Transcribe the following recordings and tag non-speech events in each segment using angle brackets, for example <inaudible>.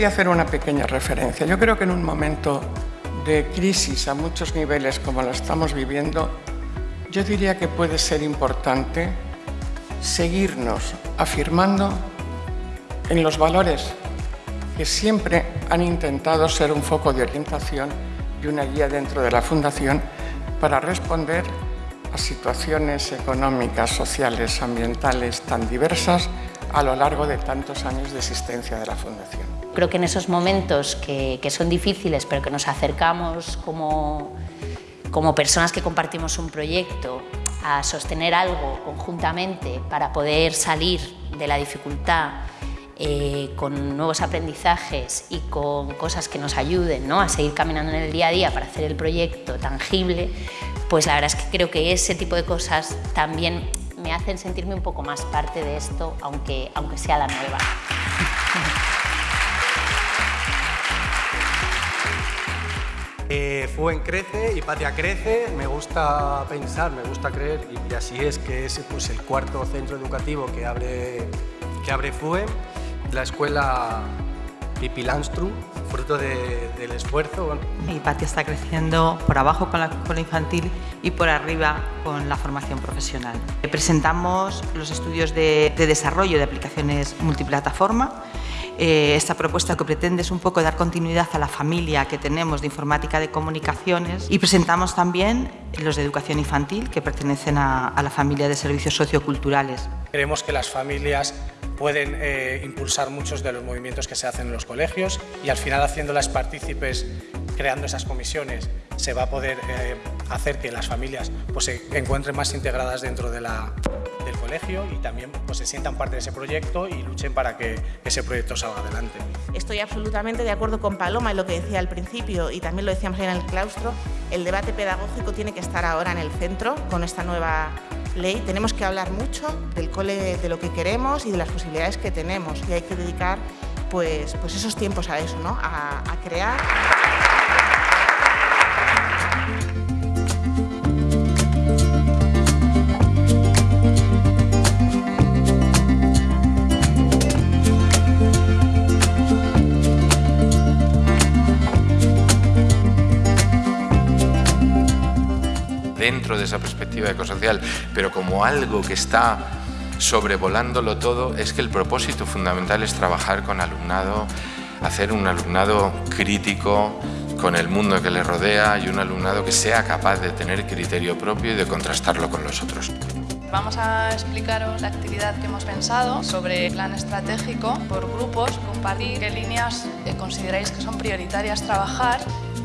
quería hacer una pequeña referencia. Yo creo que en un momento de crisis a muchos niveles como la estamos viviendo, yo diría que puede ser importante seguirnos afirmando en los valores que siempre han intentado ser un foco de orientación y una guía dentro de la Fundación para responder a situaciones económicas, sociales, ambientales tan diversas a lo largo de tantos años de existencia de la Fundación. Creo que en esos momentos que, que son difíciles pero que nos acercamos como, como personas que compartimos un proyecto a sostener algo conjuntamente para poder salir de la dificultad eh, con nuevos aprendizajes y con cosas que nos ayuden ¿no? a seguir caminando en el día a día para hacer el proyecto tangible, pues la verdad es que creo que ese tipo de cosas también me hacen sentirme un poco más parte de esto, aunque, aunque sea la nueva. <laughs> Eh, Fuen crece, y Patria crece, me gusta pensar, me gusta creer, y así es que es pues, el cuarto centro educativo que abre, que abre Fuen, la escuela Pipi Landstrum, fruto del esfuerzo. Mi patio está creciendo por abajo con la escuela infantil y por arriba con la formación profesional. Presentamos los estudios de, de desarrollo de aplicaciones multiplataforma eh, esta propuesta que pretende es un poco dar continuidad a la familia que tenemos de informática de comunicaciones y presentamos también los de educación infantil que pertenecen a, la familia de servicios socioculturales. Creemos que las familias pueden eh, impulsar muchos de los movimientos que se hacen en los colegios y al final haciéndolas partícipes, creando esas comisiones, se va a poder eh, hacer que las familias pues, se encuentren más integradas dentro de la, del colegio y también pues, se sientan parte de ese proyecto y luchen para que ese proyecto salga adelante. Estoy absolutamente de acuerdo con Paloma en lo que decía al principio y también lo decíamos en el claustro, el debate pedagógico tiene que estar ahora en el centro con esta nueva ley. Tenemos que hablar mucho del cole, de lo que queremos y de las posibilidades que tenemos y hay que dedicar pues, pues esos tiempos a eso, ¿no? a, a crear. Dentro de esa perspectiva ecosocial, pero como algo que está sobrevolándolo todo, es que el propósito fundamental es trabajar con alumnado, hacer un alumnado crítico con el mundo que le rodea y un alumnado que sea capaz de tener criterio propio y de contrastarlo con los otros. Vamos a explicaros la actividad que hemos pensado sobre plan estratégico por grupos, compartir qué líneas consideráis que son prioritarias trabajar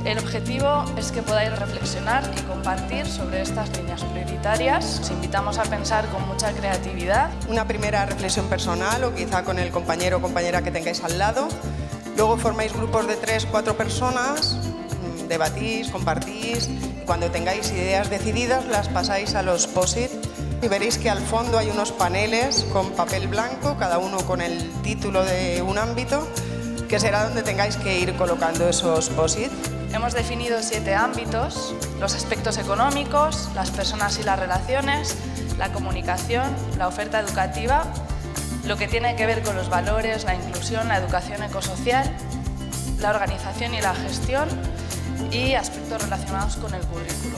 el objetivo es que podáis reflexionar y compartir sobre estas líneas prioritarias. Os invitamos a pensar con mucha creatividad. Una primera reflexión personal o quizá con el compañero o compañera que tengáis al lado. Luego formáis grupos de tres, cuatro personas, mm, debatís, compartís. Y cuando tengáis ideas decididas las pasáis a los POSIT y veréis que al fondo hay unos paneles con papel blanco, cada uno con el título de un ámbito, que será donde tengáis que ir colocando esos POSIT. Hemos definido siete ámbitos, los aspectos económicos, las personas y las relaciones, la comunicación, la oferta educativa, lo que tiene que ver con los valores, la inclusión, la educación ecosocial, la organización y la gestión y aspectos relacionados con el currículo.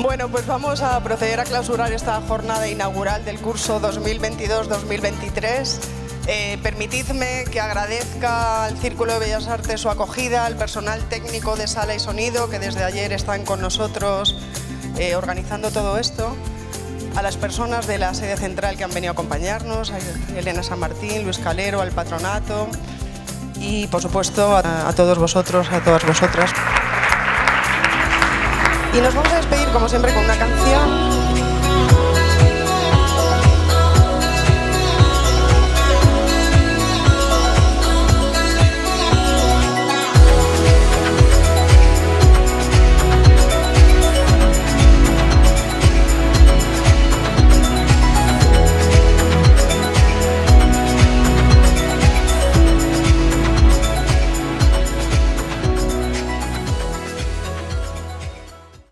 Bueno, pues vamos a proceder a clausurar esta jornada inaugural del curso 2022-2023 eh, permitidme que agradezca al Círculo de Bellas Artes su acogida, al personal técnico de sala y sonido que desde ayer están con nosotros eh, organizando todo esto, a las personas de la sede central que han venido a acompañarnos, a Elena San Martín, Luis Calero, al patronato y por supuesto a, a todos vosotros, a todas vosotras. Y nos vamos a despedir como siempre con una canción